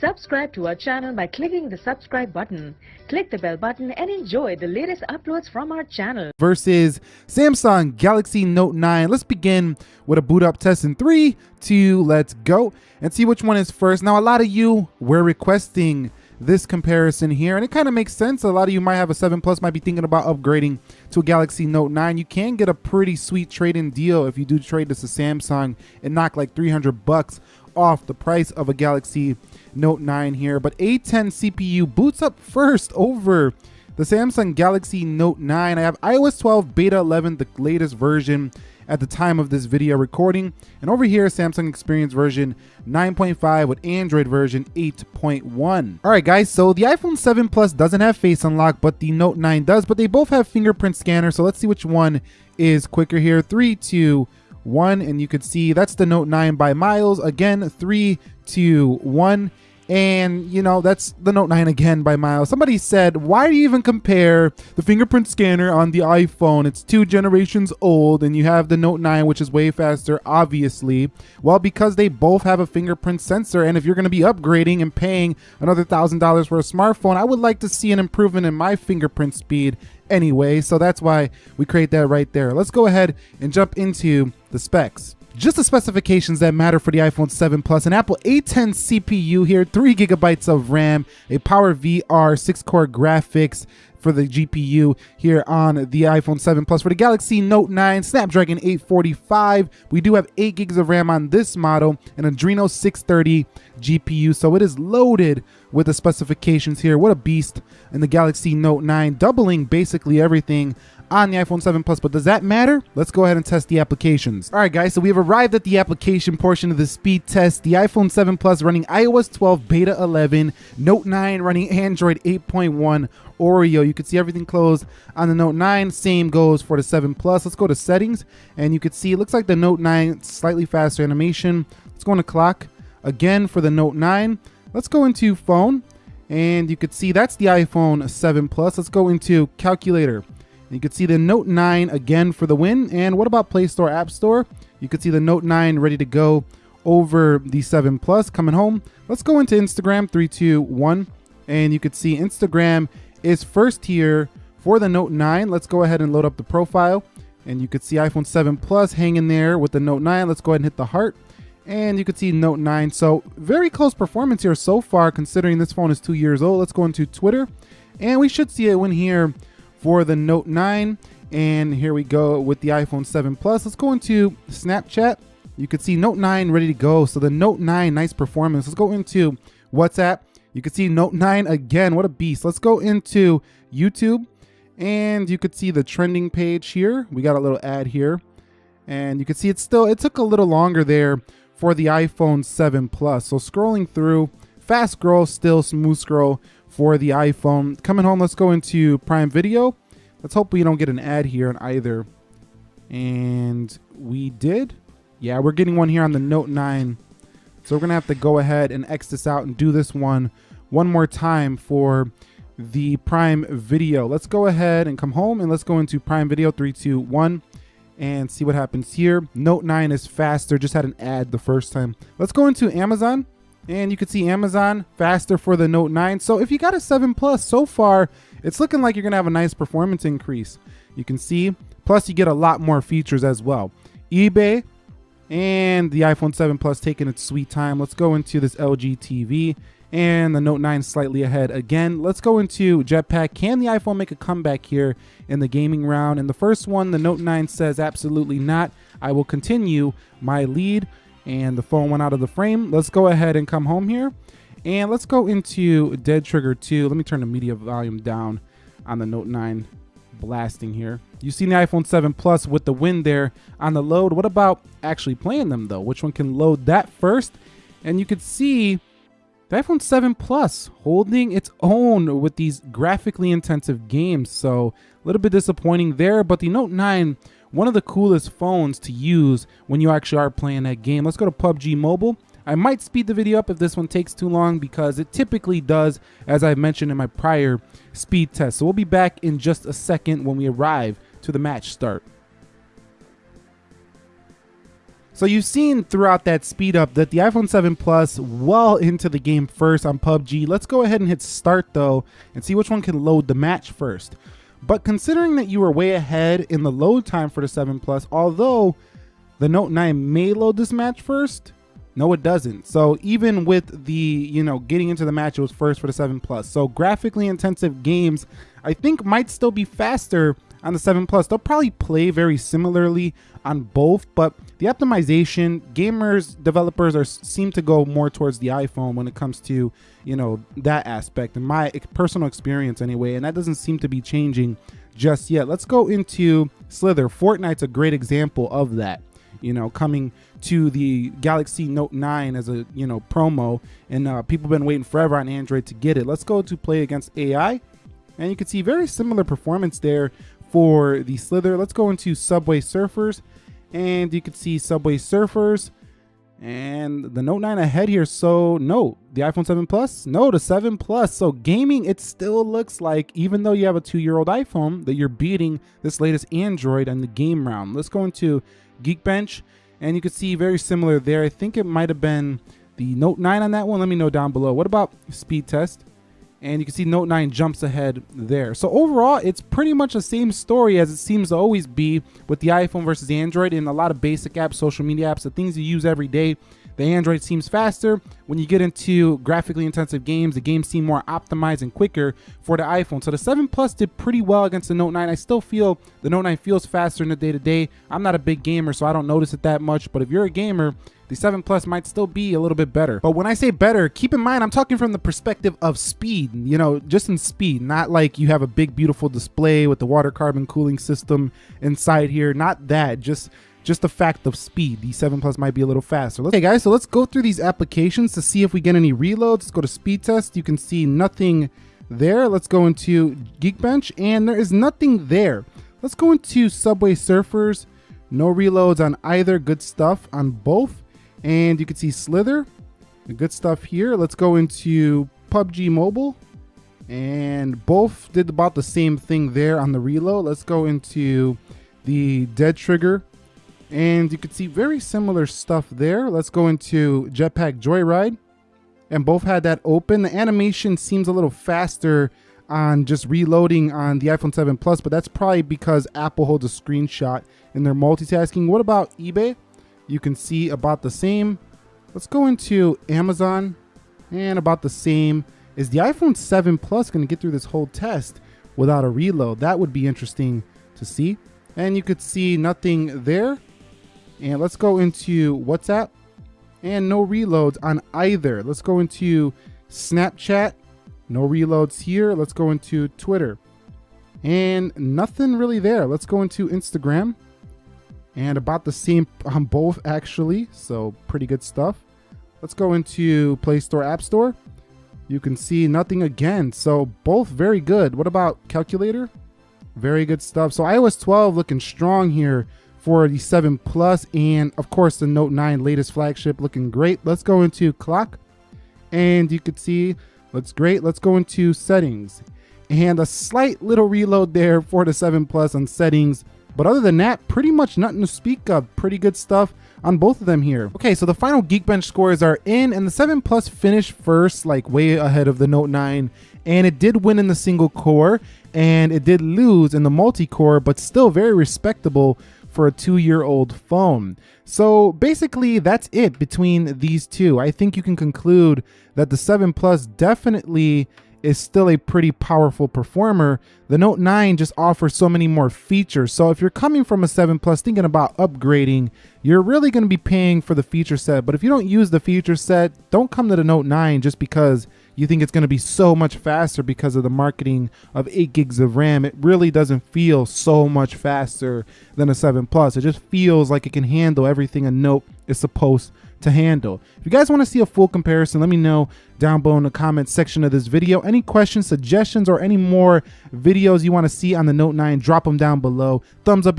Subscribe to our channel by clicking the subscribe button. Click the bell button and enjoy the latest uploads from our channel. versus Samsung Galaxy Note 9. Let's begin with a boot up test in three, two, let's go and see which one is first. Now, a lot of you were requesting this comparison here, and it kind of makes sense. A lot of you might have a 7 Plus, might be thinking about upgrading to a Galaxy Note 9. You can get a pretty sweet trade-in deal if you do trade this to Samsung and knock like 300 bucks off the price of a Galaxy Note 9 here. But A10 CPU boots up first over the Samsung Galaxy Note 9. I have iOS 12 Beta 11, the latest version at the time of this video recording. And over here, Samsung Experience version 9.5 with Android version 8.1. All right, guys, so the iPhone 7 Plus doesn't have Face Unlock, but the Note 9 does, but they both have fingerprint scanner. So let's see which one is quicker here. Three, two, one, and you could see that's the Note 9 by miles. Again, three, two, one. And, you know, that's the Note 9 again by miles. Somebody said, why do you even compare the fingerprint scanner on the iPhone? It's two generations old, and you have the Note 9, which is way faster, obviously. Well, because they both have a fingerprint sensor, and if you're going to be upgrading and paying another $1,000 for a smartphone, I would like to see an improvement in my fingerprint speed anyway. So that's why we create that right there. Let's go ahead and jump into the specs just the specifications that matter for the iPhone 7 Plus. An Apple A10 CPU here, 3 gigabytes of RAM, a Power VR 6 core graphics for the GPU here on the iPhone 7 Plus. For the Galaxy Note 9, Snapdragon 845. We do have 8 gigs of RAM on this model, an Adreno 630 GPU. So it is loaded with the specifications here. What a beast in the Galaxy Note 9, doubling basically everything on the iPhone 7 Plus, but does that matter? Let's go ahead and test the applications. All right, guys, so we have arrived at the application portion of the speed test. The iPhone 7 Plus running iOS 12 Beta 11, Note 9 running Android 8.1 Oreo. You can see everything closed on the Note 9. Same goes for the 7 Plus. Let's go to settings, and you can see it looks like the Note 9 slightly faster animation. Let's go into clock. Again, for the Note 9, let's go into phone, and you can see that's the iPhone 7 Plus. Let's go into calculator. You can see the Note 9 again for the win. And what about Play Store, App Store? You can see the Note 9 ready to go over the 7 Plus coming home. Let's go into Instagram, 321 And you can see Instagram is first here for the Note 9. Let's go ahead and load up the profile. And you can see iPhone 7 Plus hanging there with the Note 9. Let's go ahead and hit the heart. And you can see Note 9. So very close performance here so far, considering this phone is two years old. Let's go into Twitter. And we should see a win here for the Note 9. And here we go with the iPhone 7 Plus. Let's go into Snapchat. You can see Note 9 ready to go. So the Note 9, nice performance. Let's go into WhatsApp. You can see Note 9 again. What a beast. Let's go into YouTube. And you could see the trending page here. We got a little ad here. And you can see it still, it took a little longer there for the iPhone 7 Plus. So scrolling through, fast scroll, still smooth scroll for the iPhone. Coming home, let's go into Prime Video. Let's hope we don't get an ad here on either. And we did. Yeah, we're getting one here on the Note 9. So we're going to have to go ahead and X this out and do this one one more time for the Prime Video. Let's go ahead and come home and let's go into Prime Video three, two, one, and see what happens here. Note 9 is faster, just had an ad the first time. Let's go into Amazon and you can see Amazon faster for the Note 9. So if you got a 7 Plus so far, it's looking like you're gonna have a nice performance increase. You can see, plus you get a lot more features as well. eBay and the iPhone 7 Plus taking its sweet time. Let's go into this LG TV and the Note 9 slightly ahead again. Let's go into Jetpack. Can the iPhone make a comeback here in the gaming round? And the first one, the Note 9 says absolutely not. I will continue my lead and the phone went out of the frame. Let's go ahead and come home here. And let's go into Dead Trigger 2. Let me turn the media volume down on the Note 9 blasting here. You see the iPhone 7 Plus with the win there on the load. What about actually playing them though? Which one can load that first? And you could see the iPhone 7 Plus holding its own with these graphically intensive games. So a little bit disappointing there, but the Note 9 one of the coolest phones to use when you actually are playing that game. Let's go to PUBG Mobile. I might speed the video up if this one takes too long because it typically does, as I mentioned in my prior speed test. So we'll be back in just a second when we arrive to the match start. So you've seen throughout that speed up that the iPhone 7 Plus well into the game first on PUBG. Let's go ahead and hit start though and see which one can load the match first. But considering that you were way ahead in the load time for the 7 Plus, although the Note 9 may load this match first, no, it doesn't. So even with the, you know, getting into the match, it was first for the 7 Plus. So graphically intensive games, I think might still be faster on the 7 Plus. They'll probably play very similarly on both, but the optimization, gamers, developers are seem to go more towards the iPhone when it comes to, you know, that aspect in my personal experience anyway, and that doesn't seem to be changing just yet. Let's go into Slither. Fortnite's a great example of that you know, coming to the Galaxy Note 9 as a, you know, promo. And uh, people have been waiting forever on Android to get it. Let's go to play against AI. And you can see very similar performance there for the Slither. Let's go into Subway Surfers. And you can see Subway Surfers and the Note 9 ahead here. So no, the iPhone 7 Plus, no, the 7 Plus. So gaming, it still looks like, even though you have a two-year-old iPhone, that you're beating this latest Android on the game round. Let's go into Geekbench, and you can see very similar there. I think it might have been the Note 9 on that one. Let me know down below. What about speed test? And you can see Note 9 jumps ahead there. So overall, it's pretty much the same story as it seems to always be with the iPhone versus Android in a lot of basic apps, social media apps, the things you use every day. The Android seems faster. When you get into graphically intensive games, the games seem more optimized and quicker for the iPhone. So the 7 Plus did pretty well against the Note 9. I still feel the Note 9 feels faster in the day-to-day. -day. I'm not a big gamer, so I don't notice it that much. But if you're a gamer, the 7 Plus might still be a little bit better. But when I say better, keep in mind, I'm talking from the perspective of speed, you know, just in speed, not like you have a big, beautiful display with the water carbon cooling system inside here. Not that, just just the fact of speed. The 7 Plus might be a little faster. Okay guys, so let's go through these applications to see if we get any reloads. Let's go to speed test. You can see nothing there. Let's go into Geekbench and there is nothing there. Let's go into Subway Surfers. No reloads on either. Good stuff on both. And you can see Slither. Good stuff here. Let's go into PUBG Mobile. And both did about the same thing there on the reload. Let's go into the Dead Trigger and you can see very similar stuff there. Let's go into Jetpack Joyride. And both had that open. The animation seems a little faster on just reloading on the iPhone 7 Plus, but that's probably because Apple holds a screenshot and they're multitasking. What about eBay? You can see about the same. Let's go into Amazon and about the same. Is the iPhone 7 Plus going to get through this whole test without a reload? That would be interesting to see. And you could see nothing there. And let's go into WhatsApp and no reloads on either. Let's go into Snapchat, no reloads here. Let's go into Twitter and nothing really there. Let's go into Instagram and about the same on both actually. So pretty good stuff. Let's go into Play Store, App Store. You can see nothing again. So both very good. What about calculator? Very good stuff. So iOS 12 looking strong here for the 7 Plus and of course the Note 9 latest flagship looking great. Let's go into clock and you can see looks great. Let's go into settings and a slight little reload there for the 7 Plus on settings. But other than that, pretty much nothing to speak of. Pretty good stuff on both of them here. Okay, so the final Geekbench scores are in, and the 7 Plus finished first, like way ahead of the Note 9, and it did win in the single core, and it did lose in the multi-core, but still very respectable for a two-year-old phone. So basically that's it between these two. I think you can conclude that the 7 Plus definitely is still a pretty powerful performer. The Note 9 just offers so many more features. So if you're coming from a 7 Plus thinking about upgrading, you're really going to be paying for the feature set. But if you don't use the feature set, don't come to the Note 9 just because you think it's going to be so much faster because of the marketing of 8 gigs of RAM. It really doesn't feel so much faster than a 7 Plus. It just feels like it can handle everything a Note is supposed to handle. If you guys want to see a full comparison, let me know down below in the comments section of this video. Any questions, suggestions, or any more videos you want to see on the Note 9, drop them down below. Thumbs up